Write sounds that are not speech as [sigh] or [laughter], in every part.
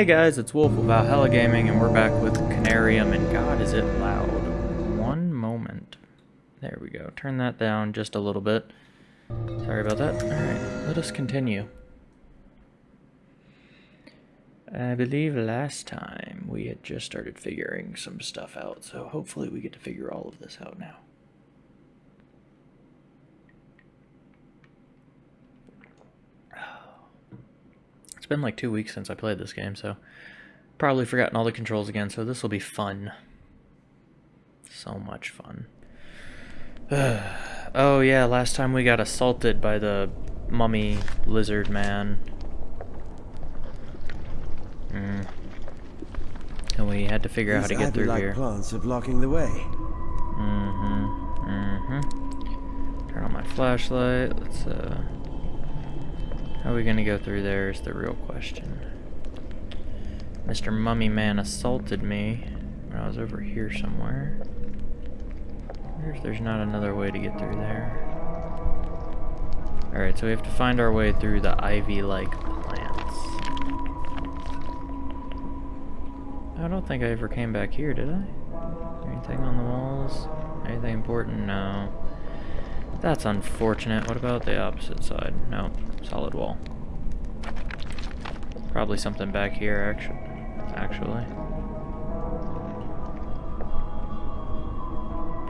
Hey guys, it's Wolf of Valhalla Gaming, and we're back with Conarium, and God, is it loud. One moment. There we go. Turn that down just a little bit. Sorry about that. Alright, let us continue. I believe last time we had just started figuring some stuff out, so hopefully we get to figure all of this out now. It's been like two weeks since I played this game, so probably forgotten all the controls again, so this will be fun. So much fun. [sighs] oh yeah, last time we got assaulted by the mummy lizard man. Mm. And we had to figure out how to get through like here. plants are blocking the way. Mm-hmm. Mm-hmm. Turn on my flashlight. Let's, uh... How are we gonna go through there is the real question. Mr. Mummy Man assaulted me when I was over here somewhere. I wonder if there's not another way to get through there. Alright, so we have to find our way through the ivy-like plants. I don't think I ever came back here, did I? Anything on the walls? Anything important? No. That's unfortunate. What about the opposite side? No. Solid wall. Probably something back here, actually. Actually.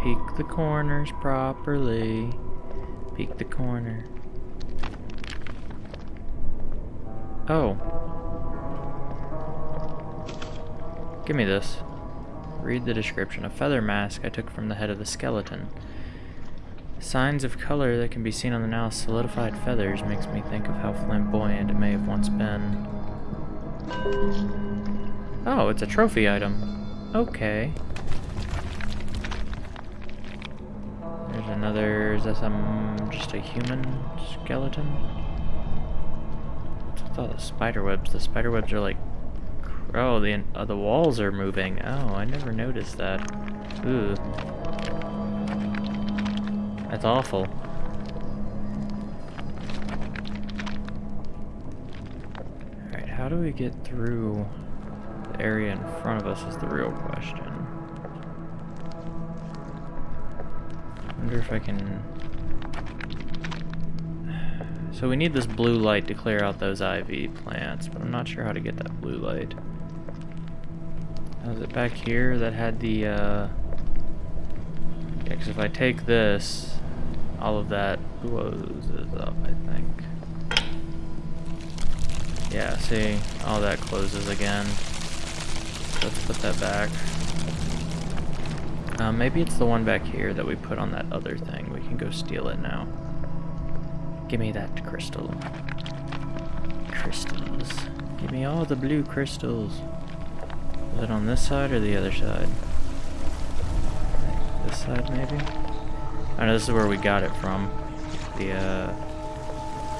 Peek the corners properly. Peek the corner. Oh. Give me this. Read the description. A feather mask I took from the head of the skeleton. Signs of color that can be seen on the now solidified feathers makes me think of how flamboyant it may have once been. Oh, it's a trophy item. Okay. There's another, is that some, just a human skeleton? What's all the spider webs? The spider webs are like, oh, the, uh, the walls are moving. Oh, I never noticed that. Ooh. That's awful. Alright, how do we get through the area in front of us is the real question. wonder if I can... [sighs] So we need this blue light to clear out those IV plants, but I'm not sure how to get that blue light. Was it back here that had the, uh... Yeah, because if I take this, all of that closes up, I think. Yeah, see? All that closes again. Let's put that back. Uh, maybe it's the one back here that we put on that other thing. We can go steal it now. Give me that crystal. Crystals. Give me all the blue crystals. Is it on this side or the other side? This side, maybe? I know this is where we got it from. The uh,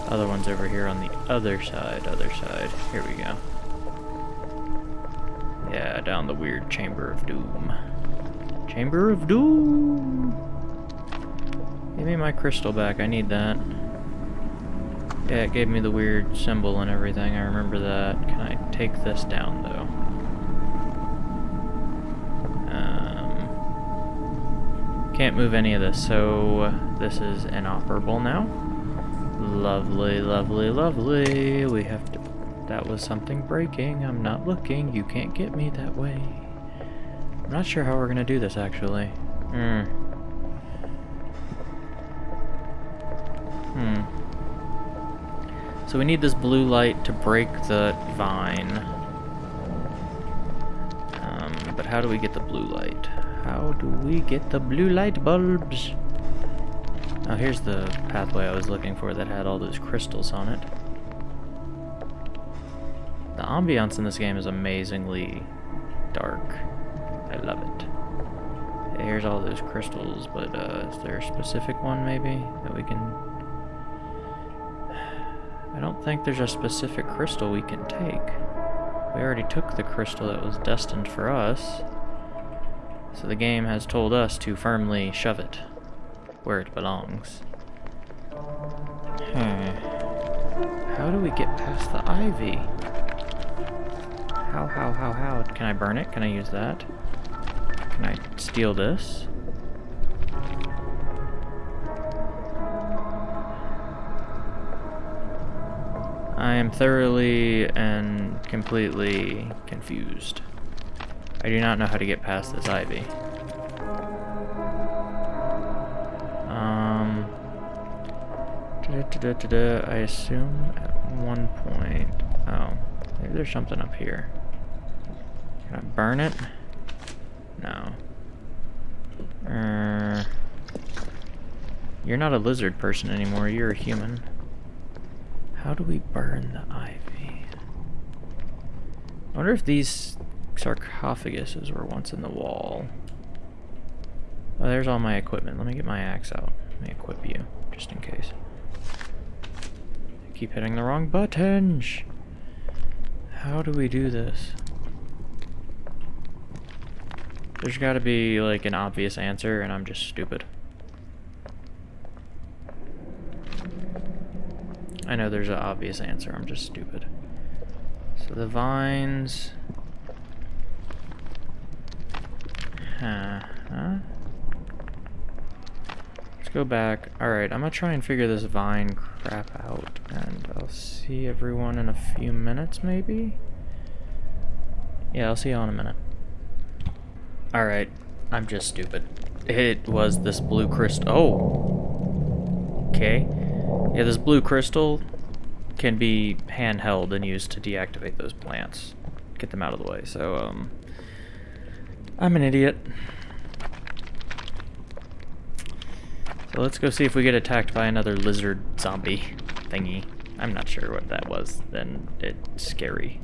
other one's over here on the other side, other side. Here we go. Yeah, down the weird Chamber of Doom. Chamber of Doom! Give me my crystal back, I need that. Yeah, it gave me the weird symbol and everything, I remember that. Can I take this down, though? Can't move any of this, so this is inoperable now. Lovely, lovely, lovely. We have to... That was something breaking. I'm not looking. You can't get me that way. I'm not sure how we're going to do this, actually. Hmm. Hmm. So we need this blue light to break the vine. Um, but how do we get the blue light? How do we get the blue light bulbs? Oh, here's the pathway I was looking for that had all those crystals on it. The ambiance in this game is amazingly dark. I love it. here's all those crystals, but uh, is there a specific one maybe that we can... [sighs] I don't think there's a specific crystal we can take. We already took the crystal that was destined for us. So the game has told us to firmly shove it where it belongs. Hmm. How do we get past the ivy? How, how, how, how? Can I burn it? Can I use that? Can I steal this? I am thoroughly and completely confused. I do not know how to get past this ivy. Um, da -da -da I assume at one point. Oh, maybe there's something up here. Can I burn it? No. Uh, you're not a lizard person anymore, you're a human. How do we burn the ivy? I wonder if these sarcophaguses were once in the wall. Oh, there's all my equipment. Let me get my axe out. Let me equip you, just in case. I keep hitting the wrong buttons. How do we do this? There's gotta be, like, an obvious answer, and I'm just stupid. I know there's an obvious answer, I'm just stupid. So the vines... Huh. Let's go back. Alright, I'm gonna try and figure this vine crap out, and I'll see everyone in a few minutes, maybe? Yeah, I'll see you all in a minute. Alright, I'm just stupid. It was this blue crystal. Oh! Okay. Yeah, this blue crystal can be handheld and used to deactivate those plants. Get them out of the way. So, um, I'm an idiot. So let's go see if we get attacked by another lizard zombie thingy. I'm not sure what that was. Then it's scary.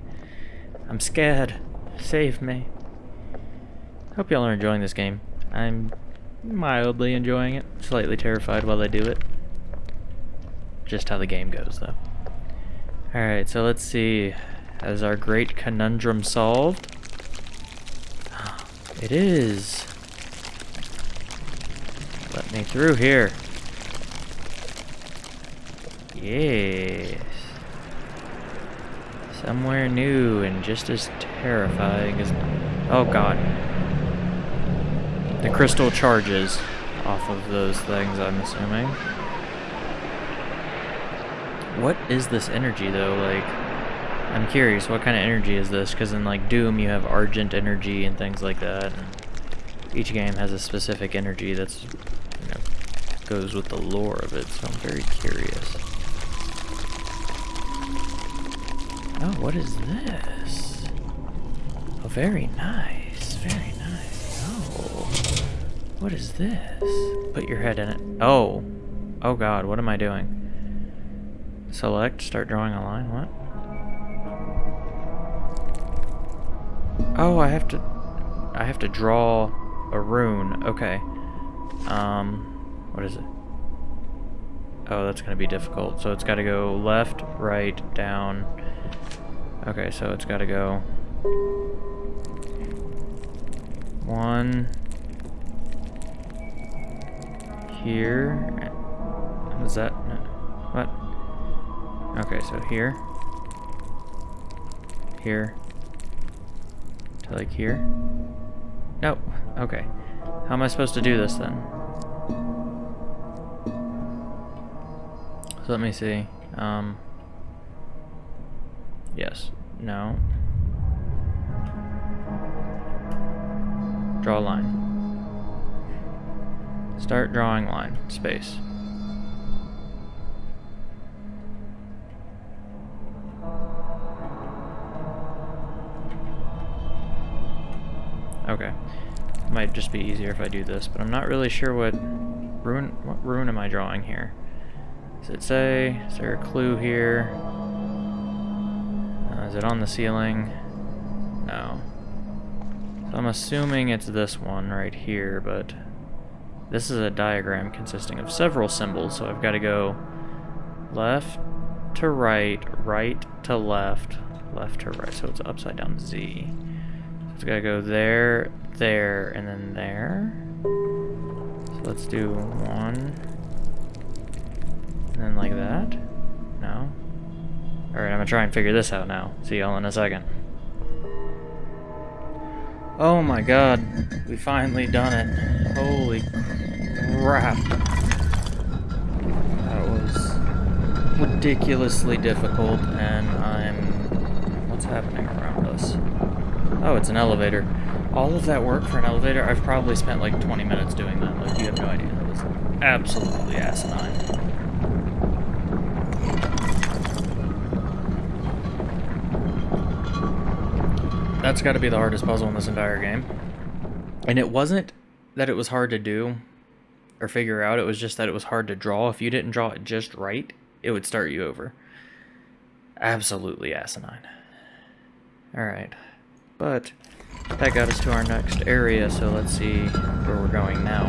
I'm scared. Save me. Hope y'all are enjoying this game. I'm mildly enjoying it. Slightly terrified while I do it just how the game goes, though. Alright, so let's see. Has our great conundrum solved? It is. Let me through here. Yes. Somewhere new and just as terrifying as... Oh god. The crystal charges off of those things, I'm assuming. What is this energy though? Like, I'm curious, what kind of energy is this? Because in like Doom you have Argent energy and things like that. Each game has a specific energy that's, you know, goes with the lore of it, so I'm very curious. Oh, what is this? Oh, very nice, very nice. Oh, what is this? Put your head in it. Oh, oh god, what am I doing? Select, start drawing a line, what? Oh, I have to, I have to draw a rune, okay. Um, what is it? Oh, that's gonna be difficult. So it's gotta go left, right, down. Okay, so it's gotta go one here. Was that, what? Okay, so here. Here. To like here. Nope. Okay. How am I supposed to do this then? So let me see. Um, yes. No. Draw a line. Start drawing line. Space. Okay. Might just be easier if I do this, but I'm not really sure what rune what rune am I drawing here. Does it say? Is there a clue here? Uh, is it on the ceiling? No. So I'm assuming it's this one right here, but this is a diagram consisting of several symbols, so I've got to go left to right, right to left, left to right, so it's upside down Z. It's gotta go there, there, and then there. So let's do one. And then like that. No. Alright, I'm gonna try and figure this out now. See y'all in a second. Oh my god, we finally done it. Holy crap. That was ridiculously difficult, and I'm... What's happening around? Oh, it's an elevator. All of that work for an elevator, I've probably spent like 20 minutes doing that. Like, you have no idea. That was absolutely asinine. That's got to be the hardest puzzle in this entire game. And it wasn't that it was hard to do or figure out, it was just that it was hard to draw. If you didn't draw it just right, it would start you over. Absolutely asinine. Alright. But that got us to our next area, so let's see where we're going now.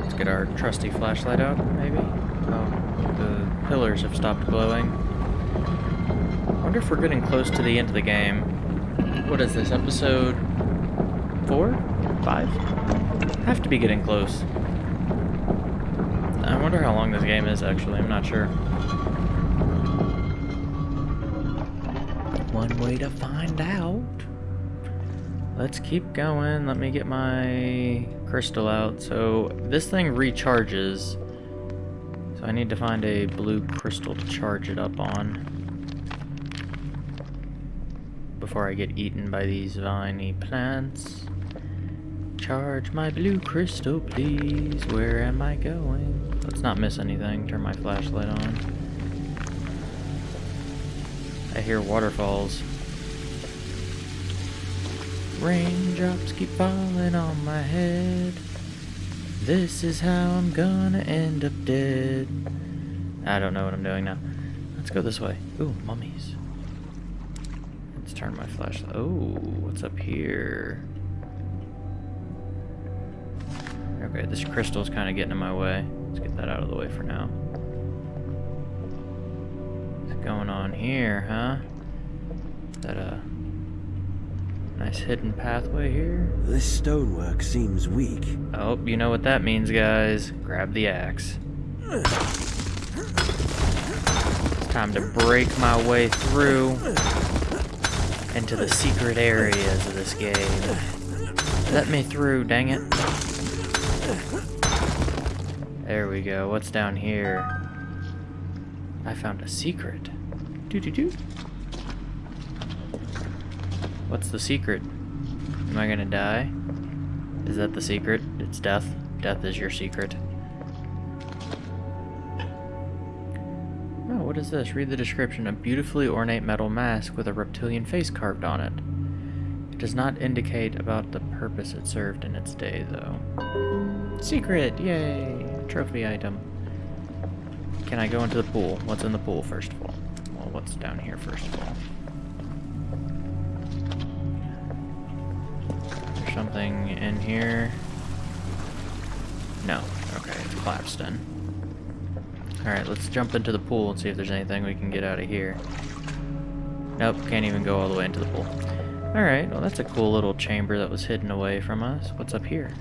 Let's get our trusty flashlight out, maybe? Oh, the pillars have stopped glowing I wonder if we're getting close to the end of the game. What is this, episode... four? Five? Have to be getting close. I wonder how long this game is, actually. I'm not sure. One way to find out. Let's keep going. Let me get my crystal out. So, this thing recharges. So I need to find a blue crystal to charge it up on before I get eaten by these viney plants. Charge my blue crystal, please. Where am I going? Let's not miss anything. Turn my flashlight on. Hear waterfalls. Raindrops keep falling on my head. This is how I'm gonna end up dead. I don't know what I'm doing now. Let's go this way. Ooh, mummies Let's turn my flashlight. Oh, what's up here? Okay, this crystal's kind of getting in my way. Let's get that out of the way for now. Going on here, huh? Is that a nice hidden pathway here? This stonework seems weak. Oh, you know what that means, guys. Grab the axe. It's time to break my way through into the secret areas of this game. Let me through, dang it. There we go. What's down here? I found a secret. Doo doo doo. What's the secret? Am I gonna die? Is that the secret? It's death. Death is your secret. Oh, what is this? Read the description. A beautifully ornate metal mask with a reptilian face carved on it. It does not indicate about the purpose it served in its day, though. Secret! Yay! Trophy item. Can I go into the pool? What's in the pool, first of all? Well, what's down here, first of all? There's something in here. No. Okay, it's collapsed in. Alright, let's jump into the pool and see if there's anything we can get out of here. Nope, can't even go all the way into the pool. Alright, well that's a cool little chamber that was hidden away from us. What's up here?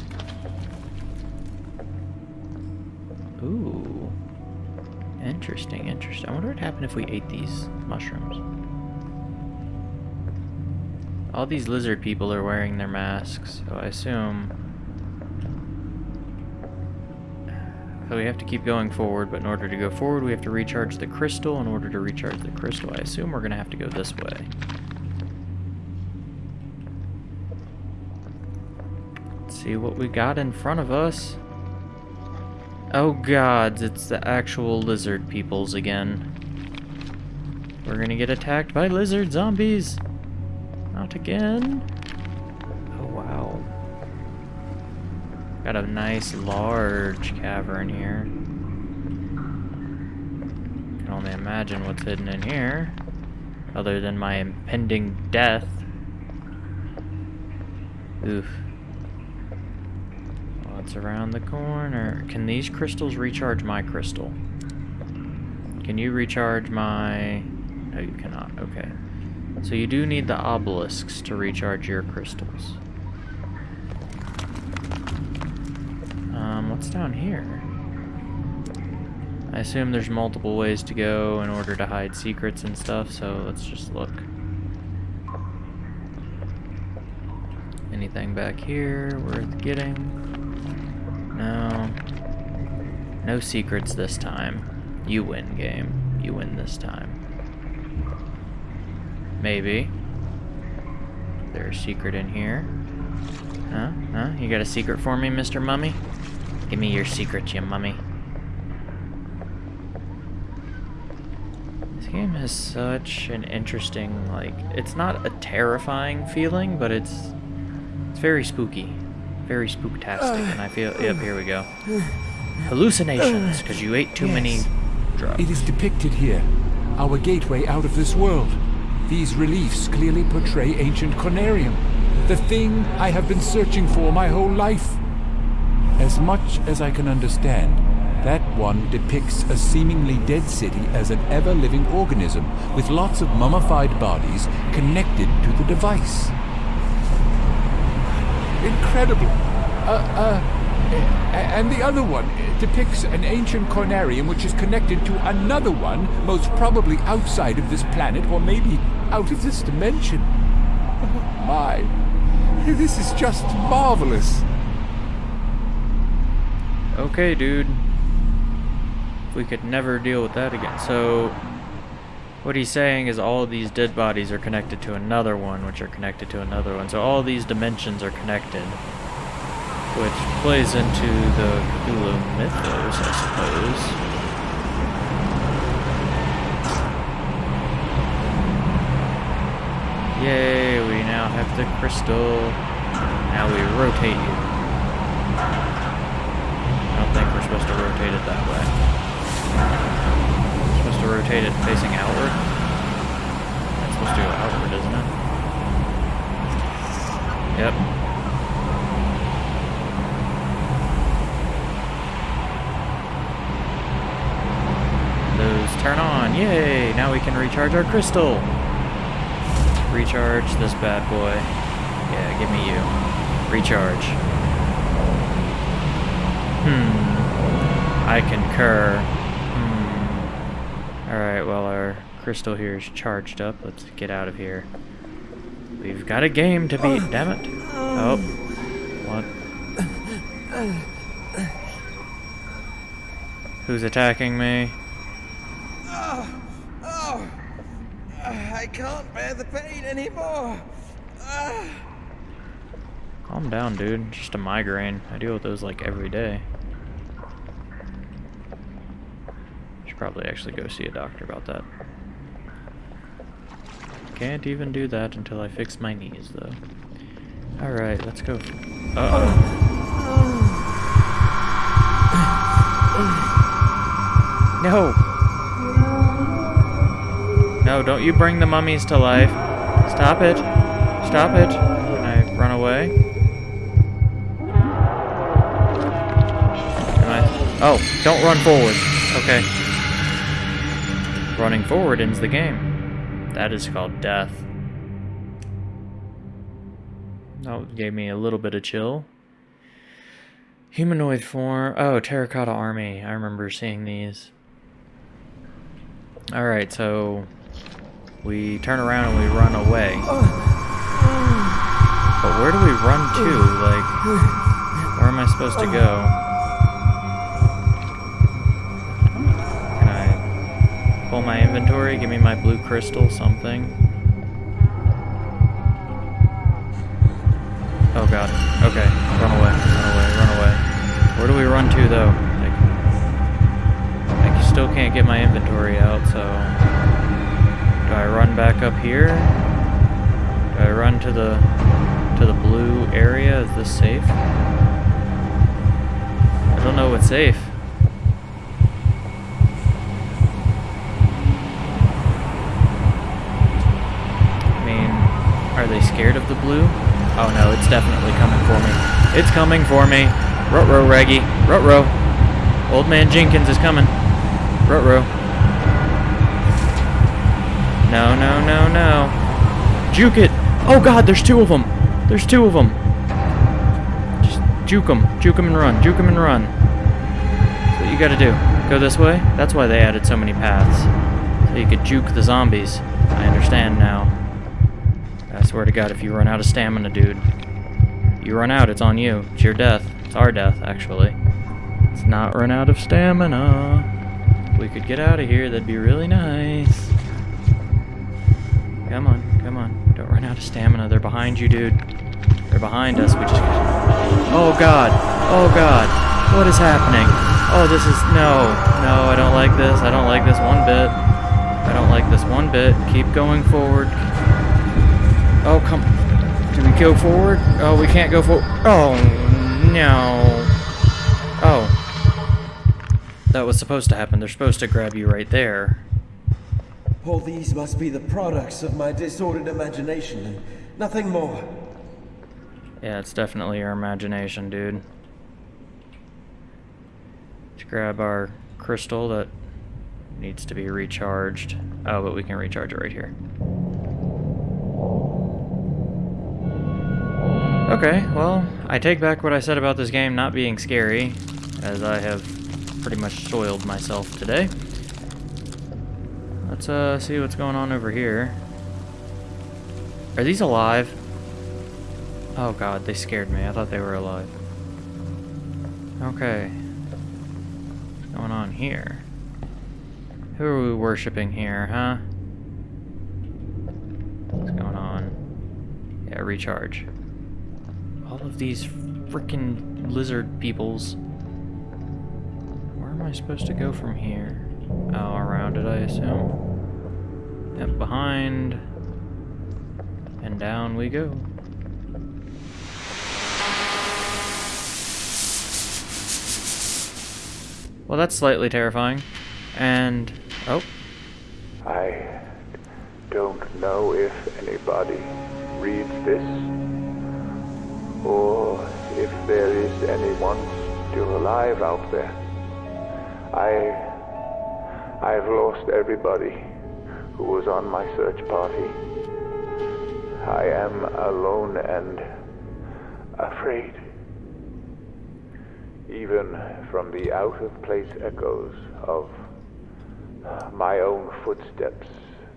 Interesting, interesting. I wonder what happened if we ate these mushrooms. All these lizard people are wearing their masks, so I assume So we have to keep going forward, but in order to go forward, we have to recharge the crystal. In order to recharge the crystal, I assume we're going to have to go this way. Let's see what we got in front of us. Oh gods, it's the actual lizard peoples again. We're gonna get attacked by lizard zombies. Not again. Oh wow. Got a nice large cavern here. Can only imagine what's hidden in here. Other than my impending death. Oof. What's around the corner? Can these crystals recharge my crystal? Can you recharge my... No, you cannot. Okay. So you do need the obelisks to recharge your crystals. Um, what's down here? I assume there's multiple ways to go in order to hide secrets and stuff, so let's just look. Anything back here worth getting? No. No secrets this time. You win, game. You win this time. Maybe. There's a secret in here. Huh? Huh? You got a secret for me, Mr. Mummy? Give me your secret, you mummy. This game has such an interesting, like, it's not a terrifying feeling, but it's it's very spooky. Very spooktastic, and I feel, [sighs] yep, here we go. Hallucinations, because you ate too many drugs. It is depicted here, our gateway out of this world. These reliefs clearly portray ancient Conarium, the thing I have been searching for my whole life. As much as I can understand, that one depicts a seemingly dead city as an ever-living organism with lots of mummified bodies connected to the device. Incredible. Uh, uh, and the other one depicts an ancient Conarium which is connected to another one, most probably outside of this planet or maybe out of this dimension. Oh, [laughs] my. This is just marvelous. Okay, dude. We could never deal with that again. So, what he's saying is all these dead bodies are connected to another one, which are connected to another one. So all these dimensions are connected, which plays into the Cthulhu mythos, I suppose. Yay, we now have the crystal. Now we rotate you. I don't think we're supposed to rotate it that way. Rotate it facing outward. That's supposed to go outward, isn't it? Yep. Those turn on. Yay! Now we can recharge our crystal. Recharge this bad boy. Yeah, give me you. Recharge. Hmm. I concur. Alright, well, our crystal here is charged up. Let's get out of here. We've got a game to beat, damn it. Oh. What? Who's attacking me? Oh, oh, I can't bear the pain anymore. Ah. Calm down, dude. Just a migraine. I deal with those like every day. Probably actually go see a doctor about that. Can't even do that until I fix my knees, though. Alright, let's go. Uh oh. [coughs] No! No, don't you bring the mummies to life. Stop it. Stop it. Can I run away? Am I? Oh, don't run forward. Okay. Running forward ends the game. That is called death. That gave me a little bit of chill. Humanoid form. Oh, Terracotta Army. I remember seeing these. Alright, so we turn around and we run away. But where do we run to? Like, where am I supposed to go? Pull my inventory? Give me my blue crystal, something. Oh god. Okay. Run away. Run away. Run away. Where do we run to, though? Like, I still can't get my inventory out, so... Do I run back up here? Do I run to the to the blue area? Is this safe? I don't know what's safe. I mean, are they scared of the blue? Oh no, it's definitely coming for me. It's coming for me. Rut-row, Reggie. Rut-row. Old man Jenkins is coming. Rut-row. No, no, no, no. Juke it. Oh god, there's two of them. There's two of them. Just juke them. Juke them and run. Juke them and run. That's what you gotta do. Go this way? That's why they added so many paths. So you could juke the zombies. I understand now. Swear to god, if you run out of stamina, dude. You run out, it's on you. It's your death. It's our death, actually. Let's not run out of stamina. If we could get out of here, that'd be really nice. Come on, come on. Don't run out of stamina. They're behind you, dude. They're behind us. We just. Oh god. Oh god. What is happening? Oh, this is no, no. I don't like this. I don't like this one bit. I don't like this one bit. Keep going forward. Oh come. Do we go forward? Oh, we can't go forward. Oh no. Oh. That was supposed to happen. They're supposed to grab you right there. All these must be the products of my disordered imagination and nothing more. Yeah, it's definitely your imagination, dude. Let's grab our crystal that needs to be recharged. Oh, but we can recharge it right here. Okay, well, I take back what I said about this game not being scary, as I have pretty much soiled myself today. Let's uh see what's going on over here. Are these alive? Oh god, they scared me. I thought they were alive. Okay. What's going on here? Who are we worshipping here, huh? What's going on? Yeah, recharge. All of these freaking lizard peoples. Where am I supposed to go from here? Oh, around it, I assume. Yep, behind. And down we go. Well, that's slightly terrifying. And, oh, I don't know if anybody reads this, or if there is anyone still alive out there. I I've lost everybody who was on my search party. I am alone and afraid. Even from the out of place echoes of my own footsteps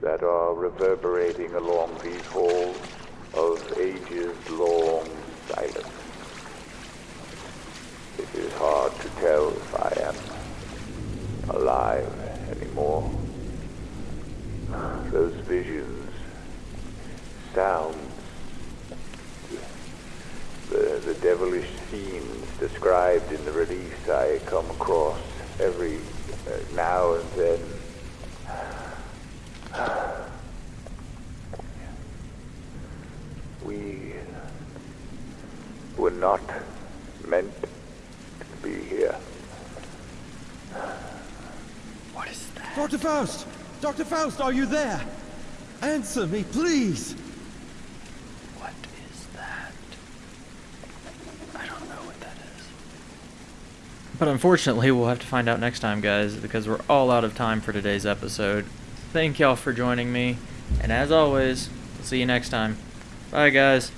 that are reverberating along these halls of ages long silence. It is hard to tell if I am alive anymore. Those visions, sounds, the, the devilish scenes described in the release I come across every uh, now and then. We were not meant to be here. what is that? Dr. Faust! Dr. Faust, are you there? Answer me, please! What is that? I don't know what that is. But unfortunately, we'll have to find out next time, guys, because we're all out of time for today's episode. Thank y'all for joining me, and as always, we'll see you next time. Bye, guys.